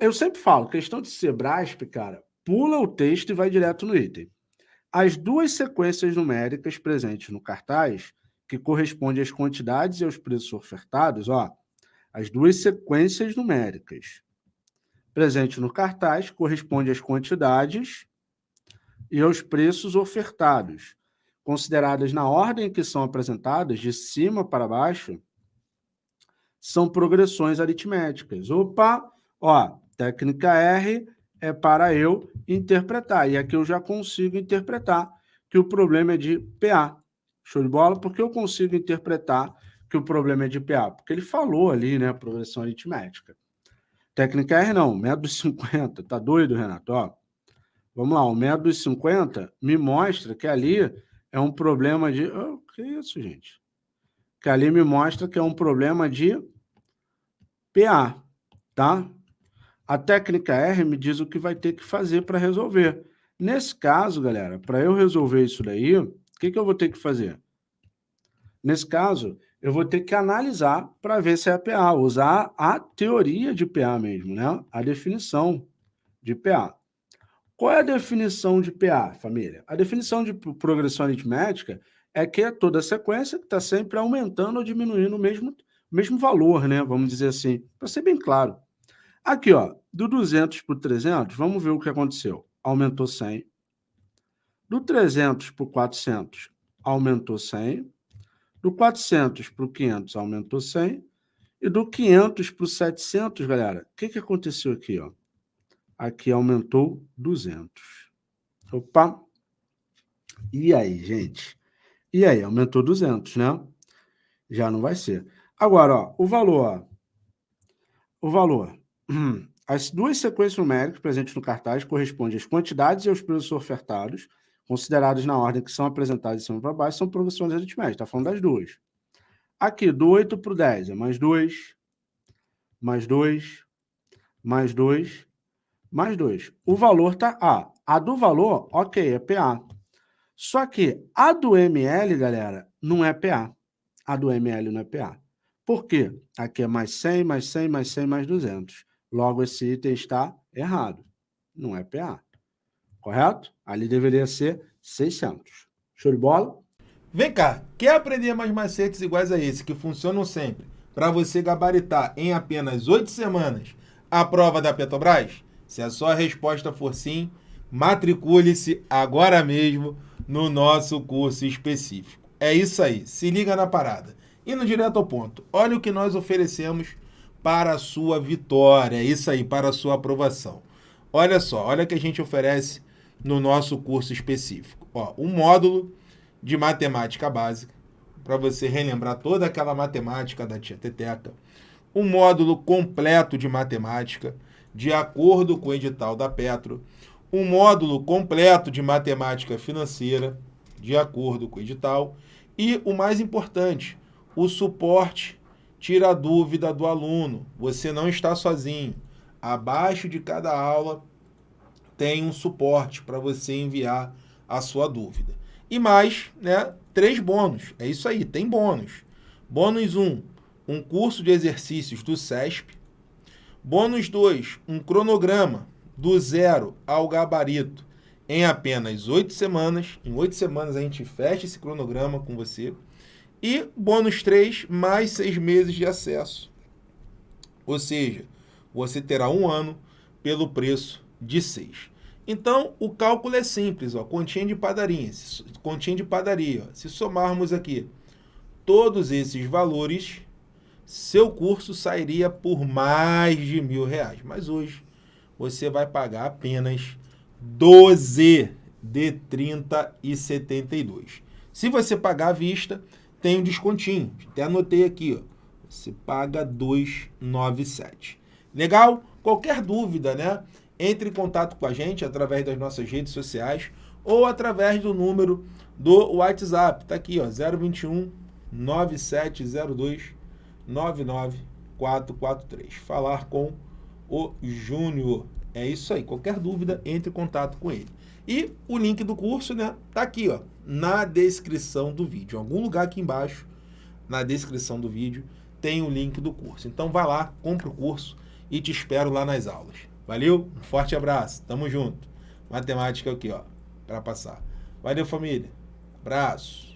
Eu sempre falo, questão de Sebrasp, cara, pula o texto e vai direto no item. As duas sequências numéricas presentes no cartaz, que correspondem às quantidades e aos preços ofertados, ó, as duas sequências numéricas presentes no cartaz correspondem às quantidades e aos preços ofertados, consideradas na ordem que são apresentadas, de cima para baixo, são progressões aritméticas. Opa, ó, técnica R é para eu interpretar. E aqui eu já consigo interpretar que o problema é de PA. Show de bola? Porque eu consigo interpretar que o problema é de PA? Porque ele falou ali, né, progressão aritmética. Técnica R não, método 50. Tá doido, Renato? Ó, vamos lá, o método 50 me mostra que ali é um problema de... Oh, que isso, gente? Que ali me mostra que é um problema de PA, tá? A técnica R me diz o que vai ter que fazer para resolver. Nesse caso, galera, para eu resolver isso daí, o que, que eu vou ter que fazer? Nesse caso, eu vou ter que analisar para ver se é PA, usar a teoria de PA mesmo, né? A definição de PA. Qual é a definição de PA, família? A definição de progressão aritmética é que é toda sequência que está sempre aumentando ou diminuindo o mesmo mesmo valor, né? Vamos dizer assim, para ser bem claro. Aqui, ó, do 200 para o 300, vamos ver o que aconteceu. Aumentou 100. Do 300 para o 400, aumentou 100. Do 400 para o 500, aumentou 100. E do 500 para o 700, galera, o que, que aconteceu aqui? Ó? Aqui aumentou 200. Opa! E aí, gente? E aí, aumentou 200, né? Já não vai ser. Agora, ó, o valor, ó, o valor. As duas sequências numéricas presentes no cartaz correspondem às quantidades e aos preços ofertados, considerados na ordem que são apresentados de cima para baixo, são progressões aritméticas. Está falando das duas. Aqui, do 8 para o 10, é mais 2, mais 2, mais 2, mais 2. O valor está A. A do valor, ok, é PA. Só que a do ML, galera, não é PA. A do ML não é PA. Por quê? Aqui é mais 100, mais 100, mais 100, mais 200. Logo, esse item está errado. Não é PA. Correto? Ali deveria ser 600. Show de bola? Vem cá, quer aprender mais macetes iguais a esse, que funcionam sempre, para você gabaritar em apenas 8 semanas a prova da Petrobras? Se a sua resposta for sim, matricule-se agora mesmo no nosso curso específico. É isso aí, se liga na parada. Indo direto ao ponto, olha o que nós oferecemos para a sua vitória, isso aí, para a sua aprovação. Olha só, olha o que a gente oferece no nosso curso específico. Ó, um módulo de matemática básica, para você relembrar toda aquela matemática da tia Teteca. Um módulo completo de matemática, de acordo com o edital da Petro. Um módulo completo de matemática financeira, de acordo com o edital. E o mais importante, o suporte tira a dúvida do aluno. Você não está sozinho. Abaixo de cada aula tem um suporte para você enviar a sua dúvida. E mais, né, três bônus. É isso aí, tem bônus. Bônus 1, um, um curso de exercícios do SESP. Bônus 2, um cronograma do zero ao gabarito em apenas oito semanas. Em oito semanas a gente fecha esse cronograma com você. E bônus 3, mais seis meses de acesso. Ou seja, você terá um ano pelo preço de 6. Então, o cálculo é simples, ó, continha de padaria. Continha de padaria. Ó. Se somarmos aqui todos esses valores, seu curso sairia por mais de mil reais. Mas hoje você vai pagar apenas 12 de 30 e 72. Se você pagar à vista, tem um descontinho. Até anotei aqui, ó. Você paga 297. Legal? Qualquer dúvida, né? Entre em contato com a gente através das nossas redes sociais ou através do número do WhatsApp. Tá aqui, ó, 021 9702 99443. Falar com o Júnior. É isso aí. Qualquer dúvida, entre em contato com ele. E o link do curso, né, tá aqui, ó, na descrição do vídeo. Em algum lugar aqui embaixo, na descrição do vídeo, tem o link do curso. Então vai lá, compra o curso e te espero lá nas aulas. Valeu? Um forte abraço. Tamo junto. Matemática aqui, ó, para passar. Valeu, família. Abraço.